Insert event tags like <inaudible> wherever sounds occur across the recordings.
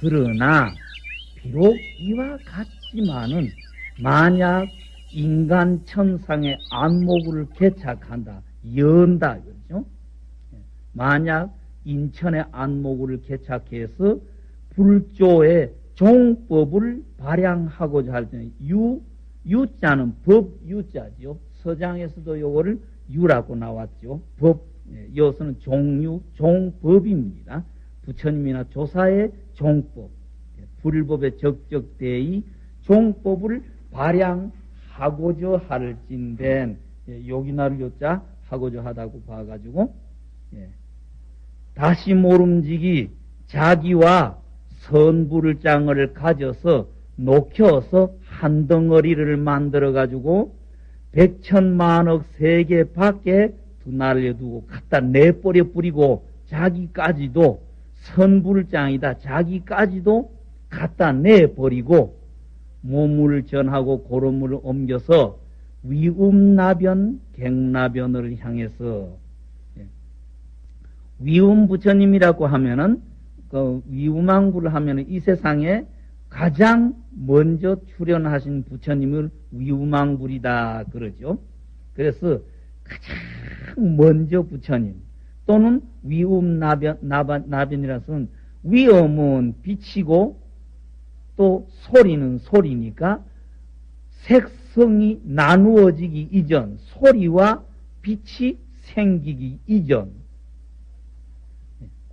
그러나 비록 이와 같지만은 만약 인간 천상의 안목을 개착한다, 연다, 그렇죠? 만약 인천의 안목을 개착해서 불조의 종법을 발양하고자 할 때는 유, 유자는 법 유자죠. 서장에서도 요거를 유라고 나왔죠. 법, 예, 이것은 종유, 종법입니다. 부처님이나 조사의 종법, 예, 불법의 적적대의 종법을 발양하고자 할진된 예, 요기나를 요자 하고자 하다고 봐가지고 예. 다시 모름지기 자기와 선불을 장을 가져서 녹여서 한 덩어리를 만들어 가지고 백천만억 세계 밖에 날려 두고 갖다 내버려 뿌리고 자기까지도 선불장이다 자기까지도 갖다 내버리고 몸을 전하고 고름을 옮겨서 위음나변 갱나변을 향해서 예. 위음 부처님이라고 하면은 그 위우망구를 하면은 이 세상에 가장 먼저 출연하신 부처님을 위우망불이다 그러죠. 그래서 가장 먼저 부처님 또는 위음나변 나변이라서는 위엄은 빛이고 또 소리는 소리니까 색성이 나누어지기 이전 소리와 빛이 생기기 이전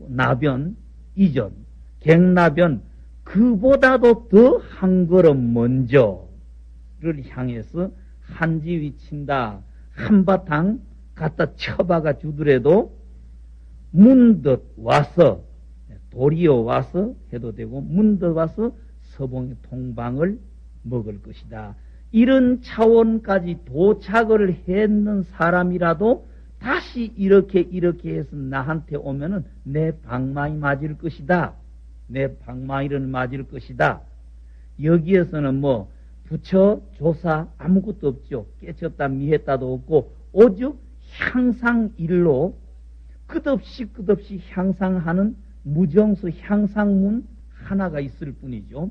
나변 이전 갱나변 그보다도 더 한 걸음 먼저를 향해서 한지위 친다 한바탕 갖다 쳐박아 주더라도 문득 와서 도리어 와서 해도 되고 문득 와서 서봉의 통방을 먹을 것이다. 이런 차원까지 도착을 했는 사람이라도 다시 이렇게 이렇게 해서 나한테 오면은 내 방망이 맞을 것이다. 내 방망이를 맞을 것이다. 여기에서는 뭐 부처 조사 아무것도 없죠. 깨쳤다 미했다도 없고 오직 향상 일로 끝없이 끝없이 향상하는 무정수 향상문 하나가 있을 뿐이죠.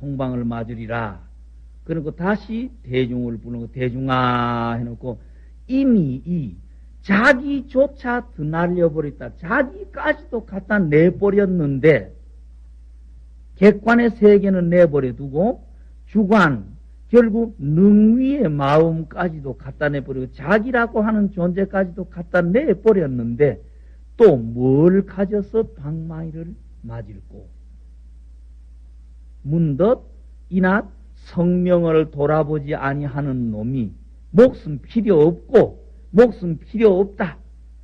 동방을 맞으리라. 그리고 다시 대중을 부르는 거 대중아 해놓고 이미 이 자기조차 드날려버렸다. 자기까지도 갖다 내버렸는데 객관의 세계는 내버려 두고 주관 결국 능위의 마음까지도 갖다 내버리고 자기라고 하는 존재까지도 갖다 내버렸는데 또 뭘 가져서 방망이를 맞을고 문덧 이낮 성명을 돌아보지 아니하는 놈이 목숨 필요 없고 목숨 필요 없다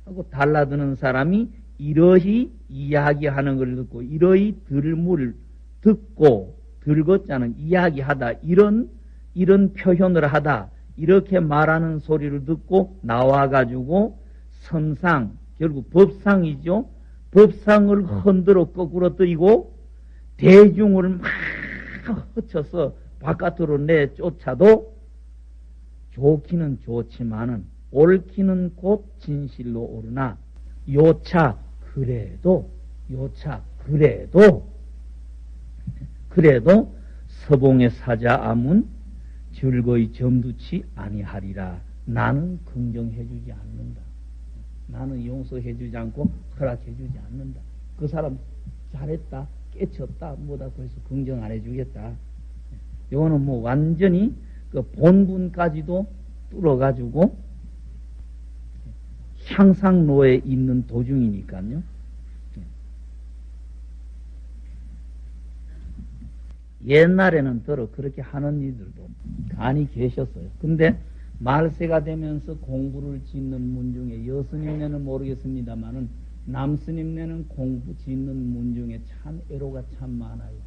하고 달라드는 사람이 이러히 이야기하는 걸 듣고 이러히 들물 듣고 들었자는 이야기하다. 이런 이런 표현을 하다. 이렇게 말하는 소리를 듣고 나와가지고 선상 결국 법상이죠. 법상을 흔들어 거꾸로 뜨이고 대중을 막 흩쳐서 바깥으로 내쫓아도 좋기는 좋지만은 옳기는 곧 진실로 오르나 요차 그래도 요차 그래도 <laughs> 그래도 서봉의 사자 암은 즐거이 점두치 아니하리라. 나는 긍정해주지 않는다. 나는 용서해주지 않고 허락해주지 않는다. 그 사람 잘했다 깨쳤다 뭐다 그래서 긍정 안 해주겠다. 요거는 뭐 완전히 그 본분까지도 뚫어가지고 향상로에 있는 도중이니까요. 옛날에는 더러 그렇게 하는 이들도 간이 계셨어요. 근데 말세가 되면서 공부를 짓는 문 중에 여스님네는 모르겠습니다만은 남스님네는 공부 짓는 문 중에 참 애로가 참 많아요.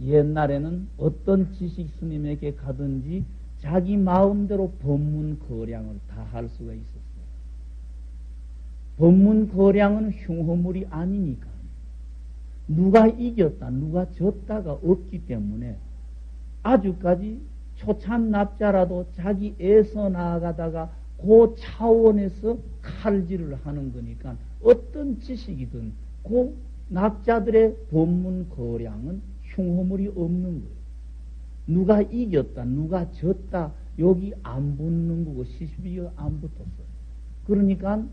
옛날에는 어떤 지식 스님에게 가든지 자기 마음대로 법문 거량을 다 할 수가 있었어요. 법문 거량은 흉허물이 아니니까. 누가 이겼다, 누가 졌다가 없기 때문에 아주까지 초참 납자라도 자기 애서 나아가다가 그 차원에서 칼질을 하는 거니까 어떤 지식이든 그 납자들의 본문 거량은 흉허물이 없는 거예요. 누가 이겼다, 누가 졌다, 여기 안 붙는 거고 시비가 안 붙었어요. 그러니까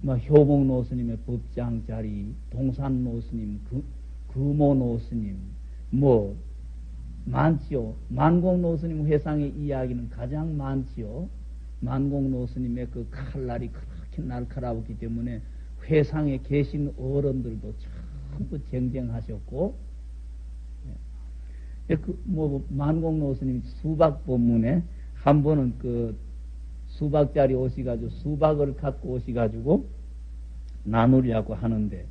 뭐 효봉 노스님의 법장 자리, 동산 노스님, 그, 금호 노스님, 뭐 많지요. 만공 노스님 회상의 이야기는 가장 많지요. 만공 노스님의 그 칼날이 그렇게 날카로웠기 때문에 회상에 계신 어른들도 전부 쟁쟁하셨고, 예. 그, 뭐, 만공 노 스님 수박 본문에 한 번은 그 수박자리 오시가지고 수박을 갖고 오시가지고 나누려고 하는데,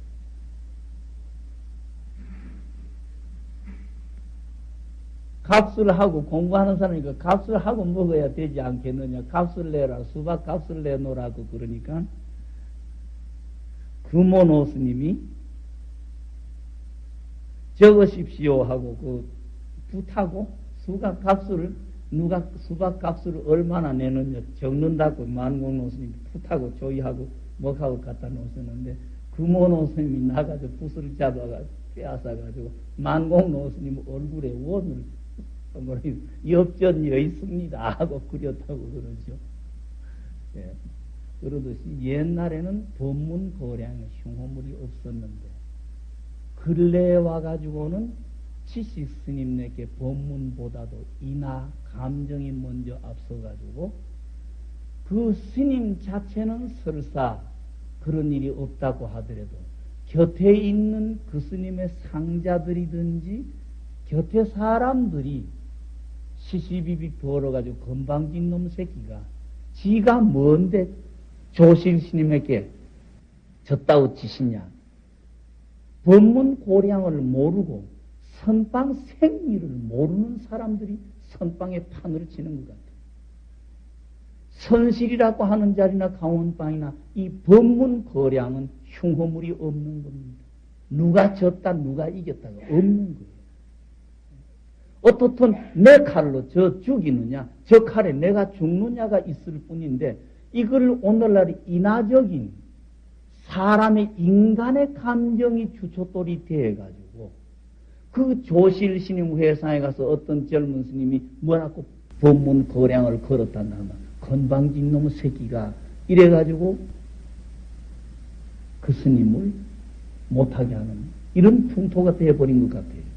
값을 하고 공부하는 사람이니까 값을 하고 먹어야 되지 않겠느냐. 값을 내라. 수박 값을 내놓으라고 그러니까 금오노 스님이 적으십시오 하고 그 붓하고 수박 값을 누가 수박 값을 얼마나 내느냐 적는다고 만공노 스님이 붓하고 조이하고 먹하고 갖다 놓으셨는데 금오노 스님이 나가서 붓을 잡아가지고 빼앗아가지고 만공노 스님 얼굴에 원을 엽전여 있습니다 하고 그렸다고 그러죠. 예. 그러듯이 옛날에는 법문 거량에 흉호물이 없었는데 근래에 와가지고는 지식 스님네께 법문보다도 이나 감정이 먼저 앞서가지고 그 스님 자체는 설사 그런 일이 없다고 하더라도 곁에 있는 그 스님의 상자들이든지 곁에 사람들이 시시비비 벌어가지고 건방진 놈 새끼가 지가 뭔데 조실 스님에게 졌다고 치시냐. 법문 고량을 모르고 선방 생리를 모르는 사람들이 선방에 판을 치는 것 같아요. 선실이라고 하는 자리나 강원방이나 이 법문 거량은 흉허물이 없는 겁니다. 누가 졌다, 누가 이겼다가 없는 거예요. 어떻든 내 칼로 저 죽이느냐, 저 칼에 내가 죽느냐가 있을 뿐인데 이걸 오늘날 인화적인 사람의 인간의 감정이 주초돌이 되어가지고 그 조실 스님 회사에 가서 어떤 젊은 스님이 뭐라고 법문 거량을 걸었단다 면 건방진 놈의 새끼가 이래가지고 그 스님을 못하게 하는 이런 풍토가 되어버린 것 같아요.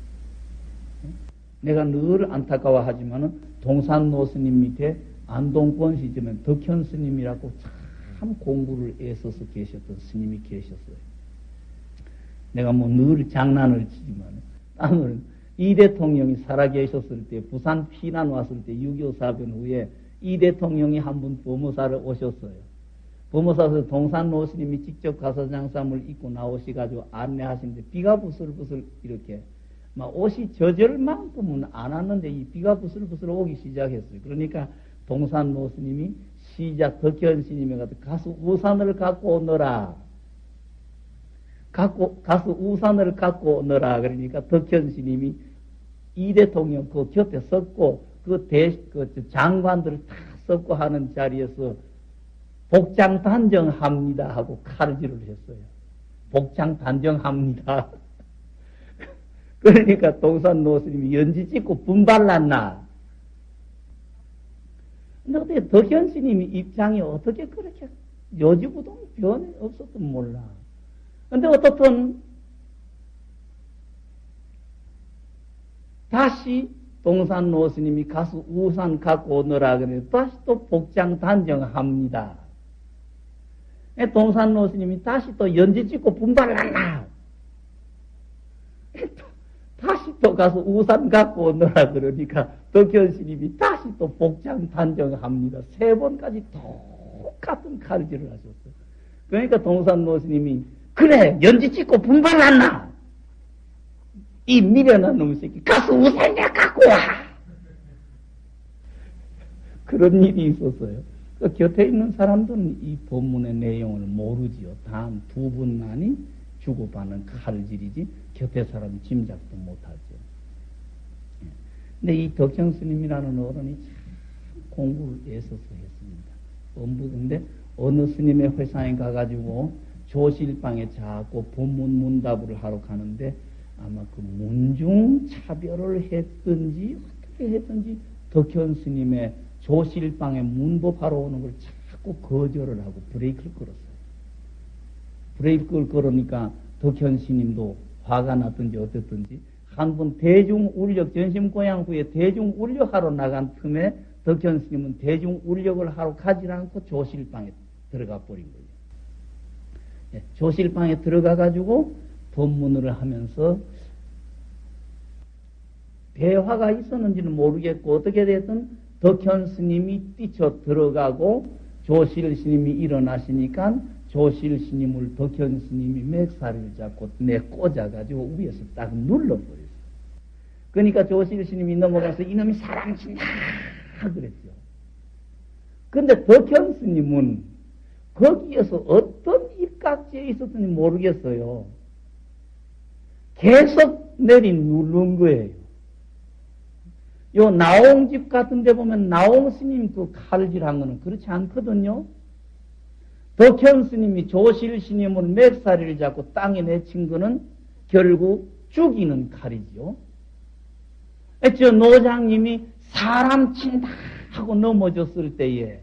내가 늘 안타까워하지만은 동산 노스님 밑에 안동권 시점에 덕현 스님이라고 참 공부를 애써서 계셨던 스님이 계셨어요. 내가 뭐 늘 장난을 치지만 땅을 이 대통령이 살아계셨을 때 부산 피난 왔을 때 6.25 사변 후에 이 대통령이 한분 법무사를 오셨어요. 법무사에서 동산 노스님이 직접 가서 장삼을 입고 나오시가지고 안내하시는데 비가 부슬부슬 이렇게 막 옷이 젖을 만큼은 안 왔는데 이 비가 부슬부슬 오기 시작했어요. 그러니까 동산 노스님이 시작 덕현 스님에 가서 가서 우산을 갖고 오너라. 갖고 가서 우산을 갖고 오너라. 그러니까 덕현 스님이 이 대통령 그 곁에 섰고 그 대, 그 장관들을 다 섰고 하는 자리에서 복장 단정합니다 하고 칼질을 했어요. 복장 단정합니다. <laughs> 그러니까 동산 노스님이 연지 찍고 분발났나? 근데 어떻게 덕현 스님이 입장이 어떻게 그렇게 요지부동 변이 없었던 몰라. 근데 어떻든 다시 동산 노스님이 가서 우산 갖고 오너라 그래 다시 또 복장 단정합니다. 동산 노스님이 다시 또 연지 찍고 분발났나? 다시 또 가서 우산 갖고 오느라 그러니까 덕현 스님이 다시 또 복장 단정합니다. 세 번까지 똑같은 칼질을 하셨어요. 그러니까 동산 노 스님이 그래 연지 찍고 분발났나? 이 미련한 놈 새끼 가서 우산 내 갖고 와. 그런 일이 있었어요. 그 곁에 있는 사람들은 이 본문의 내용을 모르지요. 단두 분만이 주고받는 칼질이지 곁에 사람 짐작도 못하죠. 예. 근데 이 덕현 스님이라는 어른이 참 공부를 애써서 했습니다. 엄부인데 어느 스님의 회상에 가가지고 조실방에 자꾸 본문 문답을 하러 가는데 아마 그 문중 차별을 했든지 어떻게 했든지 덕현 스님의 조실방에 문법하러 오는 걸 자꾸 거절을 하고 브레이크를 걸었어요. 브레이크를 걸으니까 덕현 스님도 화가 났든지 어쨌든지 한번 대중 울력 전심 고향 후에 대중 울력하러 나간 틈에 덕현 스님은 대중 울력을 하러 가지 않고 조실방에 들어가 버린 거예요. 예, 조실방에 들어가 가지고 법문을 하면서 대화가 있었는지는 모르겠고 어떻게 됐든 덕현 스님이 뛰쳐 들어가고 조실 스님이 일어나시니까 조실 스님을 덕현 스님이 맥살을 잡고 내 꽂아가지고 위에서 딱 눌러버렸어요. 그러니까 조실 스님이 넘어가서 이놈이 사랑친다 그랬죠. 근데 덕현 스님은 거기에서 어떤 입각지에 있었는지 모르겠어요. 계속 내린 누른 거예요. 요 나옹집 같은 데 보면 나옹 스님 그 칼질한 거는 그렇지 않거든요. 덕현 스님이 조실 스님을 맵사리를 잡고 땅에 내친 거는 결국 죽이는 칼이죠. 저 노장님이 사람 친다 하고 넘어졌을 때에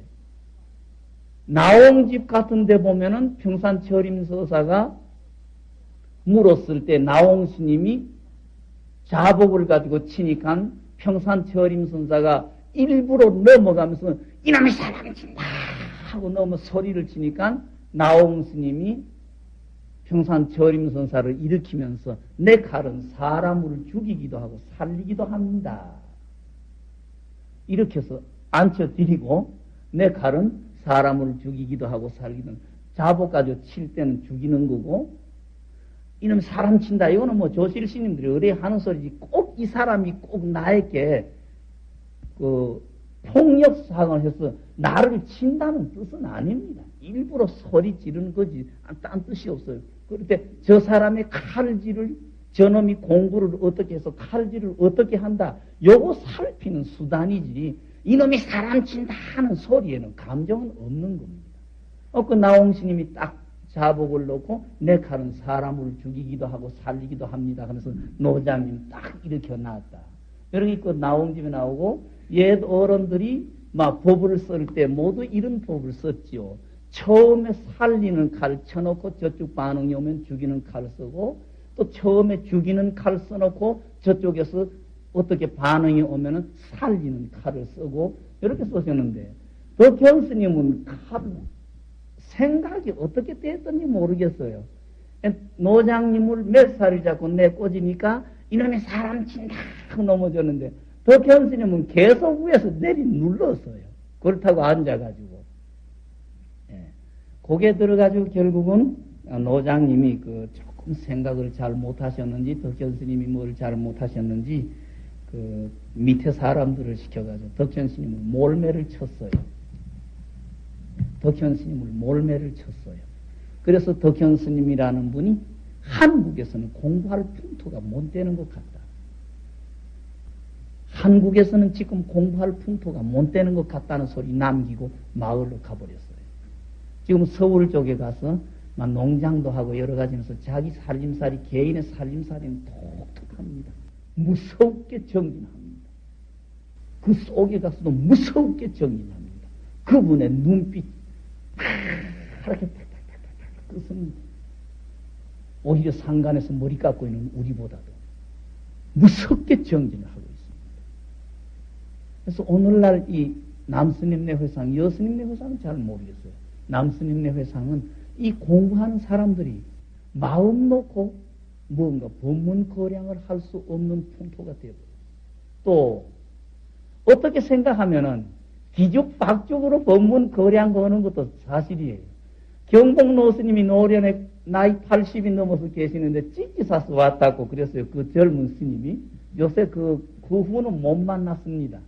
나옹집 같은 데 보면은 평산 철임서사가 물었을 때 나옹 스님이 자복을 가지고 치니까 평산 철임선사가 일부러 넘어가면서 이놈의 사람 친다 하고 넘어 소리를 치니까 나옹 스님이 평산 철임선사를 일으키면서 내 칼은 사람을 죽이기도 하고 살리기도 합니다. 이렇게 해서 앉혀드리고 내 칼은 사람을 죽이기도 하고 살기도 자복 가지고 칠 때는 죽이는 거고 이놈 사람 친다. 이거는 뭐 조실 스님들이 의뢰 하는 소리지. 꼭 이 사람이 꼭 나에게 그 폭력상을 해서 나를 친다는 뜻은 아닙니다. 일부러 소리 지르는 거지. 딴 뜻이 없어요. 그런데 저 사람의 칼질을 저놈이 공부를 어떻게 해서 칼질을 어떻게 한다. 요거 살피는 수단이지. 이놈이 사람 친다 하는 소리에는 감정은 없는 겁니다. 어, 그 나홍스님이 딱 자복을 놓고 내 칼은 사람을 죽이기도 하고 살리기도 합니다. 하면서 노장님 딱 일으켜 놨다. 여러분 그 나옹집에 나오고 옛 어른들이 막 법을 쓸 때 모두 이런 법을 썼지요. 처음에 살리는 칼 쳐놓고 저쪽 반응이 오면 죽이는 칼 쓰고 또 처음에 죽이는 칼 써놓고 저쪽에서 어떻게 반응이 오면은 살리는 칼을 쓰고 이렇게 쓰셨는데 덕현스님은 칼 생각이 어떻게 됐던지 모르겠어요. 노장님을 몇 살을 잡고 내 꽂으니까 이놈이 사람 친다 고 넘어졌는데 덕현 스님은 계속 위에서 내리 눌렀어요. 그렇다고 앉아가지고. 예. 고개 들어가지고 결국은 노장님이 그 조금 생각을 잘 못하셨는지 덕현 스님이 뭘 잘 못하셨는지 그 밑에 사람들을 시켜가지고 덕현 스님을 몰매를 쳤어요. 덕현 스님을 몰매를 쳤어요. 그래서 덕현 스님이라는 분이 한국에서는 공부할 풍토가 못 되는 것 같다. 한국에서는 지금 공부할 풍토가 못 되는 것 같다는 소리 남기고 마을로 가버렸어요. 지금 서울 쪽에 가서 막 농장도 하고 여러 가지 면서 자기 살림살이, 개인의 살림살이는 독특합니다. 무섭게 정진합니다. 그 속에 가서도 무섭게 정진합니다. 그분의 눈빛, 그렇게 탁탁탁탁 끄습니다. 오히려 상간에서 머리 깎고 있는 우리보다도 무섭게 정진을 하고 있습니다. 그래서 오늘날 이 남스님네 회상, 여스님네 회상은 잘 모르겠어요. 남스님네 회상은 이 공부하는 사람들이 마음 놓고 뭔가 법문 거량을 할 수 없는 풍토가 되고 또 어떻게 생각하면은 뒤죽박죽으로 법문 거량 거는 것도 사실이에요. 경복 노스님이 노련에 나이 80이 넘어서 계시는데 찌찌사서 왔다고 그랬어요. 그 젊은 스님이. 요새 그, 그 후는 못 만났습니다.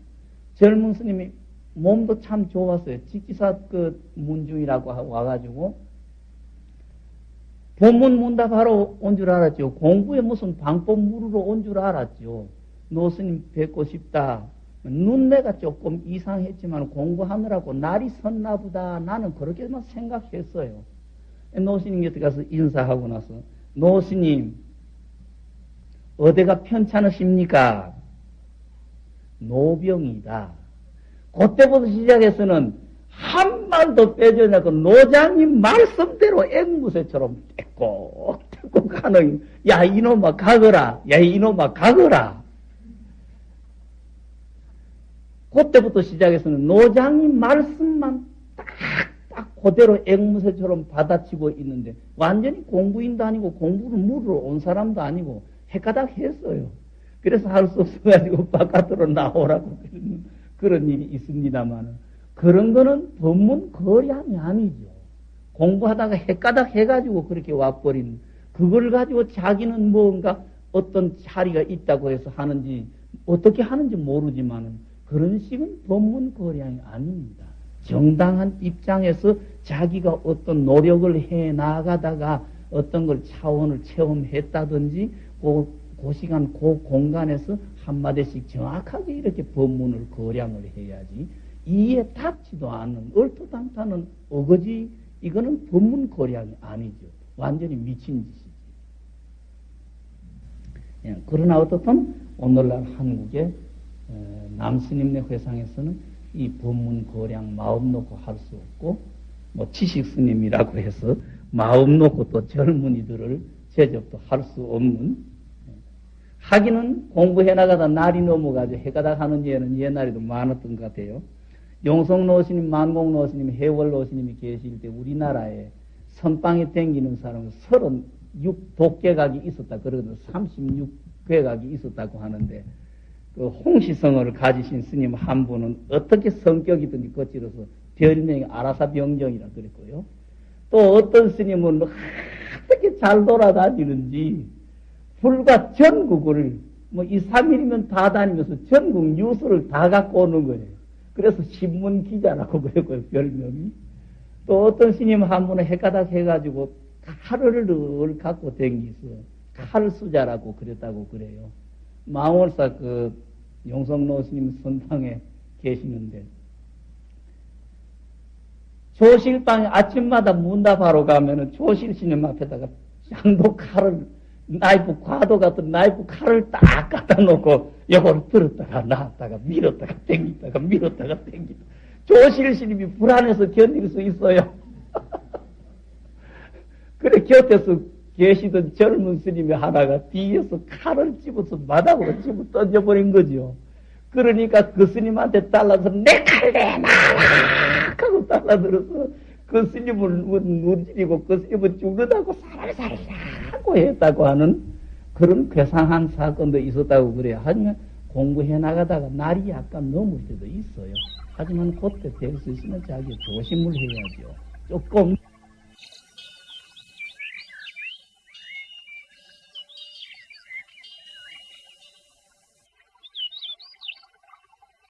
젊은 스님이 몸도 참 좋았어요. 찌찌사 그 문중이라고 와가지고 본문 문답하러 온 줄 알았죠. 공부에 무슨 방법 물으러 온 줄 알았죠. 노스님 뵙고 싶다. 눈매가 조금 이상했지만 공부하느라고 날이 섰나 보다. 나는 그렇게만 생각했어요. 노스님 곁에 가서 인사하고 나서 노스님 어디가 편찮으십니까? 노병이다. 그때부터 시작해서는 한 말도 빼지 않고 노장님 말씀대로 앵무새처럼 떼꼬떼꼬 가는 야 이놈아 가거라 야 이놈아 가거라 그때부터 시작해서는 노장님 말씀만 딱딱 그대로 앵무새처럼 받아치고 있는데 완전히 공부인도 아니고 공부를 물으러 온 사람도 아니고 헷가닥 했어요. 그래서 할 수 없어가지고 바깥으로 나오라고 그런, 그런 일이 있습니다만 그런 거는 법문 거량이 아니죠. 공부하다가 헷가닥 해가지고 그렇게 와버린 그걸 가지고 자기는 뭔가 어떤 자리가 있다고 해서 하는지 어떻게 하는지 모르지만은 그런 식은 법문 거량이 아닙니다. 정당한 입장에서 자기가 어떤 노력을 해 나가다가 어떤 걸 차원을 체험했다든지 그, 그 시간 그 공간에서 한마디씩 정확하게 이렇게 법문을 거량을 해야지 이에 닿지도 않는 얼토당타는 어거지 이거는 법문 거량이 아니죠. 완전히 미친 짓이지. 예, 그러나 어떻든 오늘날 한국의 남스님네 회상에서는 이 법문 거량 마음 놓고 할 수 없고 뭐 지식 스님이라고 해서 마음 놓고 또 젊은이들을 제접도 할 수 없는 하기는 공부해 나가다 날이 넘어가지고 해가다 하는 예는 옛날에도 많았던 것 같아요. 용성 노스님, 만공 노스님, 해월 노스님이 계실 때 우리나라에 선방에 댕기는 사람은 36 독계각이 있었다. 그러거든 36괴각이 있었다고 하는데 그 홍시성을 가지신 스님 한 분은 어떻게 성격이든지 거칠어서 별명이 아라사 병정이라 그랬고요. 또 어떤 스님은 어떻게 잘 돌아다니는지 불과 전국을 뭐 2, 3일이면 다 다니면서 전국 뉴스를 다 갖고 오는 거예요. 그래서 신문 기자라고 <laughs> 그랬고요, 별명이. 또 어떤 스님 한 분은 해가닥 해가지고 칼을 갖고 댕기서 칼수자라고 그랬다고 그래요. 망월사 그 용성노 스님 선방에 계시는데 조실방에 아침마다 문답하러 가면은 조실 스님 앞에다가 장도 칼을 나이프 과도 같은 나이프 칼을 딱 갖다 놓고 요걸 들었다가 놨다가 밀었다가 땡기다가 밀었다가 땡기다 조실 스님이 불안해서 견딜 수 있어요. <laughs> 그래 곁에서 계시던 젊은 스님이 하나가 뒤에서 칼을 집어서 마당으로 집어 던져버린 거죠. 그러니까 그 스님한테 달라서 내 칼 내놔! 하고 달라들어서 그 스님을 눈질이고 그 스님은 죽는다고 살살살 하고 했다고 하는 그런 괴상한 사건도 있었다고 그래요. 하지만 공부해 나가다가 날이 약간 넘을 때도 있어요. 하지만 그때 될 수 있으면 자기 조심을 해야죠. 조금